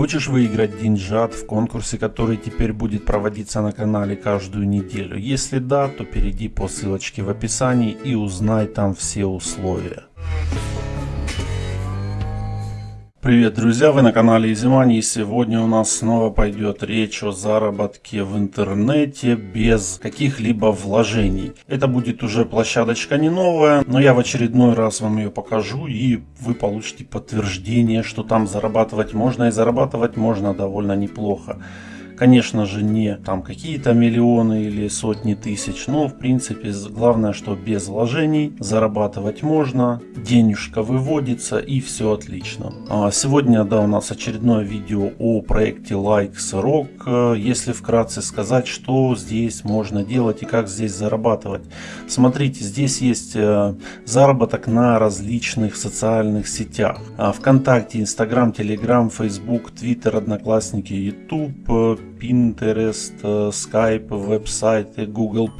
Хочешь выиграть деньжат в конкурсе, который теперь будет проводиться на канале каждую неделю? Если да, то перейди по ссылочке в описании и узнай там все условия. Привет, друзья! Вы на канале Изимани и сегодня у нас снова пойдет речь о заработке в интернете без каких-либо вложений. Это будет уже площадочка не новая, но я в очередной раз вам ее покажу и вы получите подтверждение, что там зарабатывать можно и зарабатывать можно довольно неплохо. Конечно же не там какие-то миллионы или сотни тысяч, но в принципе главное, что без вложений зарабатывать можно, денежка выводится и все отлично. А сегодня да, у нас очередное видео о проекте Likes Rock. Если вкратце сказать, что здесь можно делать и как здесь зарабатывать. Смотрите, здесь есть э, заработок на различных социальных сетях. А Вконтакте, Инстаграм, Телеграм, Фейсбук, Твиттер, Одноклассники, Ютуб, Pinterest, Skype, веб-сайты, Google+.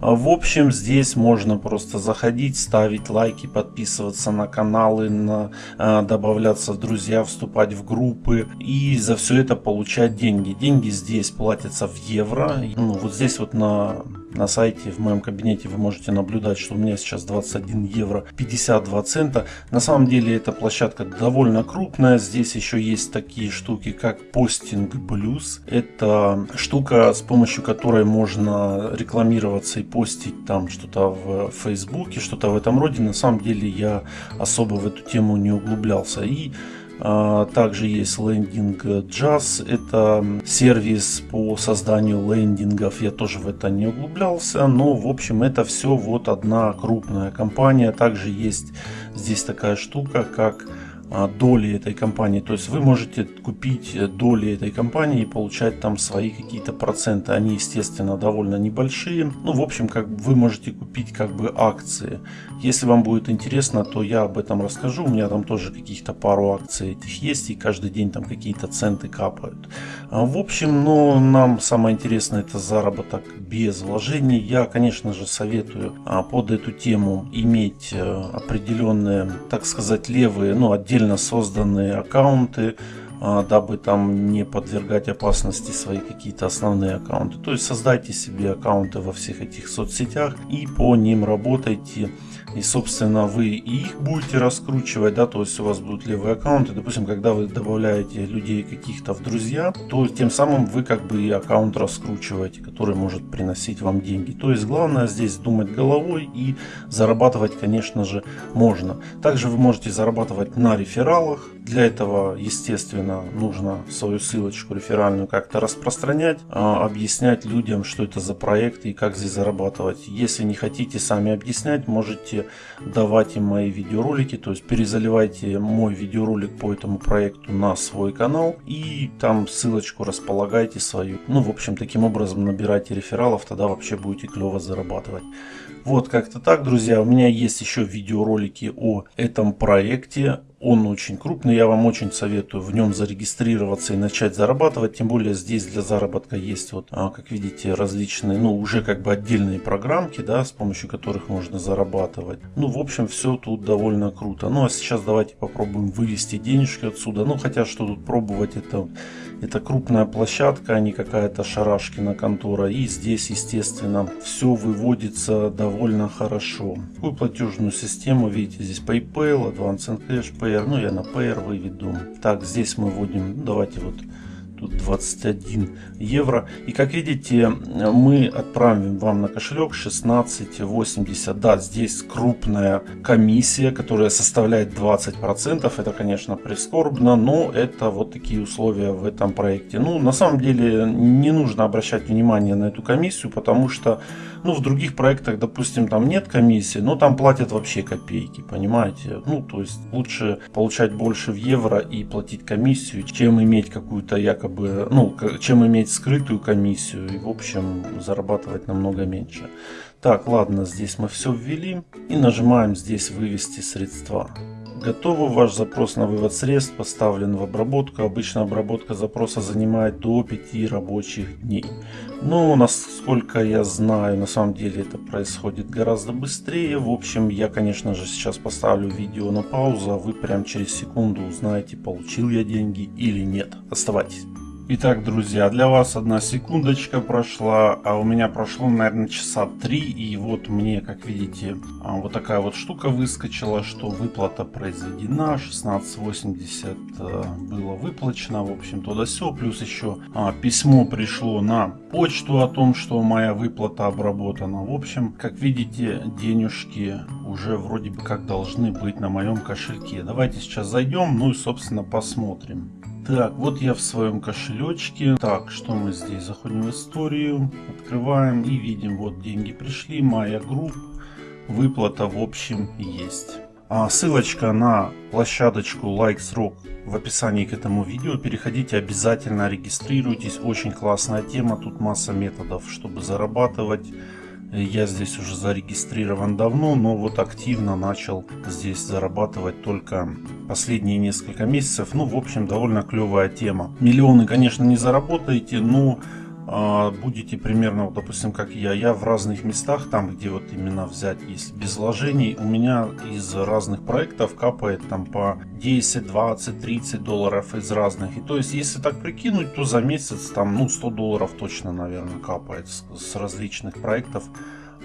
В общем, здесь можно просто заходить, ставить лайки, подписываться на каналы, на, э, добавляться в друзья, вступать в группы и за все это получать деньги. Деньги здесь платятся в евро. Ну, вот здесь вот на на сайте в моем кабинете вы можете наблюдать, что у меня сейчас 21 евро 52 цента. На самом деле эта площадка довольно крупная. Здесь еще есть такие штуки, как постинг Blues. Это штука, с помощью которой можно рекламироваться и постить там что-то в Фейсбуке, что-то в этом роде. На самом деле я особо в эту тему не углублялся. И также есть лендинг Jazz, это сервис по созданию лендингов, я тоже в это не углублялся, но в общем это все вот одна крупная компания. Также есть здесь такая штука, как а, доли этой компании. То есть вы можете купить доли этой компании и получать там свои какие-то проценты. Они, естественно, довольно небольшие. Ну, в общем, как вы можете купить как бы акции. Если вам будет интересно, то я об этом расскажу. У меня там тоже каких-то пару акций этих есть. И каждый день там какие-то центы капают. А, в общем, ну, нам самое интересное это заработок без вложений. Я, конечно же, советую а, под эту тему иметь э, определенные, так сказать, левые, ну, отдельные отдельно созданные аккаунты, дабы там не подвергать опасности свои какие-то основные аккаунты. То есть создайте себе аккаунты во всех этих соцсетях и по ним работайте и, собственно, вы их будете раскручивать, да, то есть у вас будут левые аккаунты. Допустим, когда вы добавляете людей каких-то в друзья, то тем самым вы как бы и аккаунт раскручиваете, который может приносить вам деньги. То есть главное здесь думать головой и зарабатывать, конечно же, можно. Также вы можете зарабатывать на рефералах. Для этого, естественно, нужно свою ссылочку реферальную как-то распространять, а, объяснять людям, что это за проект и как здесь зарабатывать. Если не хотите сами объяснять, можете можете давать им мои видеоролики, то есть перезаливайте мой видеоролик по этому проекту на свой канал и там ссылочку располагайте свою. Ну, в общем, таким образом набирайте рефералов, тогда вообще будете клево зарабатывать. Вот как-то так, друзья. У меня есть еще видеоролики о этом проекте. Он очень крупный, я вам очень советую в нем зарегистрироваться и начать зарабатывать. Тем более здесь для заработка есть, вот, а, как видите, различные, ну, уже как бы отдельные программки, да, с помощью которых можно зарабатывать. Ну, в общем, все тут довольно круто. Ну, а сейчас давайте попробуем вывести денежки отсюда. Ну, хотя, что тут пробовать, это, это крупная площадка, а не какая-то шарашкина контора. И здесь, естественно, все выводится довольно хорошо. Такую платежную систему, видите, здесь PayPal, Advance Cash, PR, ну я на PR выведу. Так, здесь мы вводим, давайте вот тут 21 евро. И как видите, мы отправим вам на кошелек 16,80. Да, здесь крупная комиссия, которая составляет 20%. Это, конечно, прискорбно, но это вот такие условия в этом проекте. Ну, на самом деле, не нужно обращать внимание на эту комиссию, потому что, ну, в других проектах, допустим, там нет комиссии, но там платят вообще копейки, понимаете? Ну, то есть лучше получать больше в евро и платить комиссию, чем иметь какую-то якобы якобы, ну, чем иметь скрытую комиссию и, в общем, зарабатывать намного меньше. Так, ладно, здесь мы все ввели и нажимаем здесь вывести средства. Готово, ваш запрос на вывод средств поставлен в обработку. Обычно обработка запроса занимает до 5 рабочих дней. Но насколько я знаю, на самом деле это происходит гораздо быстрее. В общем, я конечно же сейчас поставлю видео на паузу, а вы прям через секунду узнаете, получил я деньги или нет. Оставайтесь. Итак, друзья, для вас одна секундочка прошла, а у меня прошло, наверное, часа три, и вот мне, как видите, а, вот такая вот штука выскочила, что выплата произведена, 16.80 э, было выплачено, в общем, туда все, плюс еще а, письмо пришло на почту о том, что моя выплата обработана. В общем, как видите, денежки уже вроде бы как должны быть на моем кошельке. Давайте сейчас зайдем, ну и, собственно, посмотрим. Так, вот я в своем кошелечке. Так, что мы здесь? Заходим в историю, открываем и видим, вот деньги пришли, моя групп, выплата в общем есть. А ссылочка на площадочку Likes в описании к этому видео. Переходите обязательно, регистрируйтесь. Очень классная тема, тут масса методов, чтобы зарабатывать. Я здесь уже зарегистрирован давно, но вот активно начал здесь зарабатывать только последние несколько месяцев. Ну, в общем, довольно клевая тема. Миллионы, конечно, не заработаете, но будете примерно, вот, допустим, как я, я в разных местах, там, где вот именно взять, если без вложений, у меня из разных проектов капает там по 10, 20, 30 долларов из разных. И то есть, если так прикинуть, то за месяц там, ну, 100 долларов точно, наверное, капает с, с различных проектов.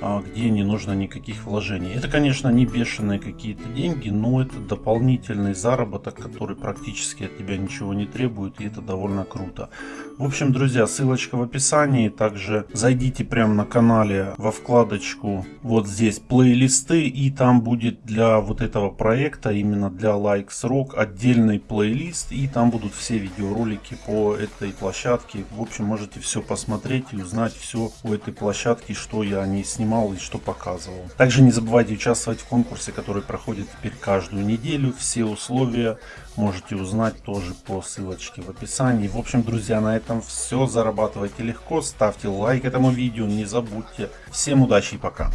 А, где не нужно никаких вложений. Это, конечно, не бешеные какие-то деньги, но это дополнительный заработок, который практически от тебя ничего не требует, и это довольно круто. В общем, друзья, ссылочка в описании. Также зайдите прямо на канале во вкладочку вот здесь плейлисты, и там будет для вот этого проекта, именно для Likes Rock, отдельный плейлист, и там будут все видеоролики по этой площадке. В общем, можете все посмотреть и узнать все о этой площадке, что я не снимал снимал и что показывал. Также не забывайте участвовать в конкурсе, который проходит теперь каждую неделю. Все условия можете узнать тоже по ссылочке в описании. В общем, друзья, на этом все. Зарабатывайте легко, ставьте лайк этому видео, не забудьте. Всем удачи и пока.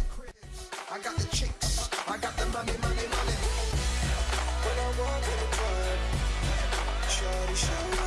show.